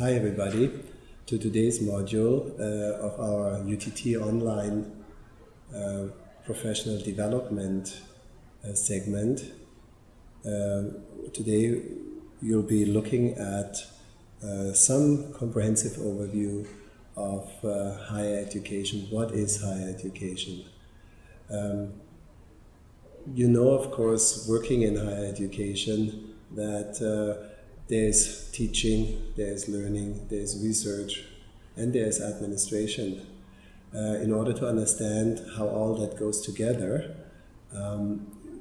Hi everybody to today's module uh, of our UTT online uh, professional development uh, segment. Uh, today you'll be looking at uh, some comprehensive overview of uh, higher education. What is higher education? Um, you know, of course, working in higher education, that uh, there's teaching, there's learning, there's research, and there's administration. Uh, in order to understand how all that goes together, um,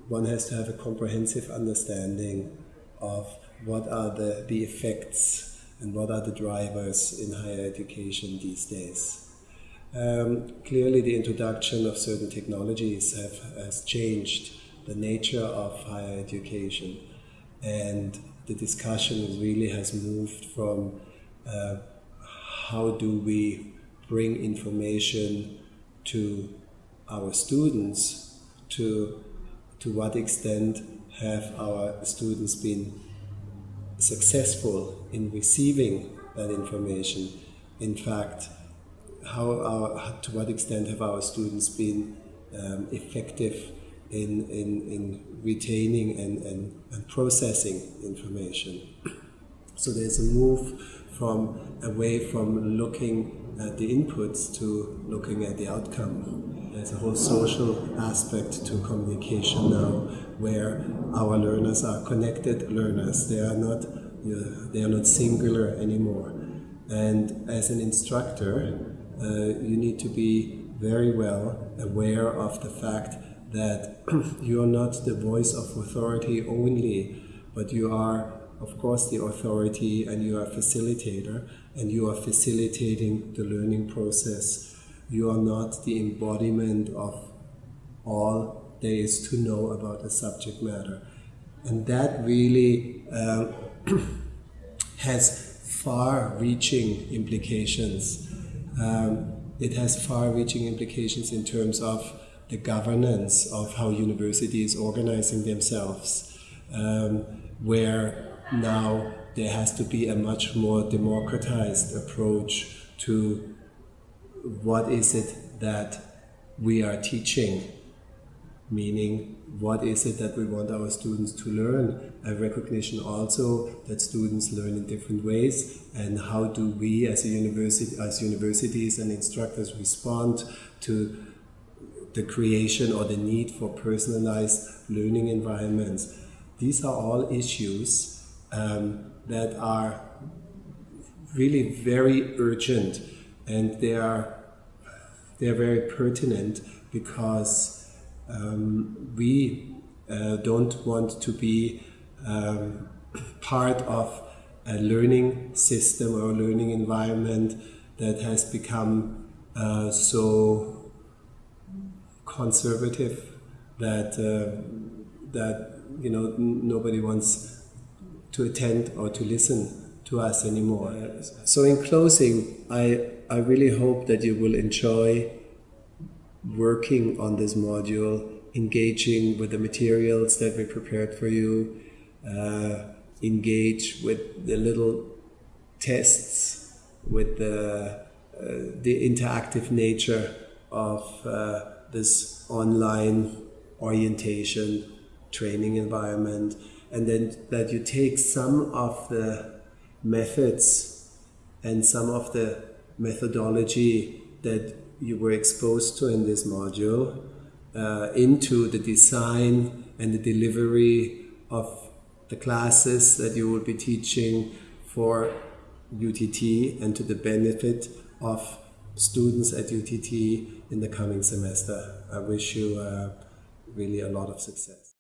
one has to have a comprehensive understanding of what are the, the effects and what are the drivers in higher education these days. Um, clearly, the introduction of certain technologies have, has changed the nature of higher education, and the discussion really has moved from uh, how do we bring information to our students to to what extent have our students been successful in receiving that information? In fact how our, to what extent have our students been um, effective in, in, in retaining and, and, and processing information. So there's a move from away from looking at the inputs to looking at the outcome. There's a whole social aspect to communication now, where our learners are connected learners. They are not they are not singular anymore. And as an instructor, uh, you need to be very well aware of the fact that you are not the voice of authority only, but you are, of course, the authority and you are a facilitator and you are facilitating the learning process. You are not the embodiment of all there is to know about a subject matter. And that really uh, has far reaching implications. Um, it has far reaching implications in terms of the governance of how university is organizing themselves, um, where now there has to be a much more democratized approach to what is it that we are teaching, meaning what is it that we want our students to learn, a recognition also that students learn in different ways, and how do we as a university, as universities and instructors respond to the creation or the need for personalized learning environments. These are all issues um, that are really very urgent and they are they are very pertinent because um, we uh, don't want to be um, part of a learning system or a learning environment that has become uh, so conservative that uh, that you know nobody wants to attend or to listen to us anymore. So in closing, I I really hope that you will enjoy working on this module, engaging with the materials that we prepared for you, uh, engage with the little tests, with the uh, the interactive nature of uh, this online orientation training environment and then that you take some of the methods and some of the methodology that you were exposed to in this module uh, into the design and the delivery of the classes that you will be teaching for UTT and to the benefit of students at UTT in the coming semester. I wish you uh, really a lot of success.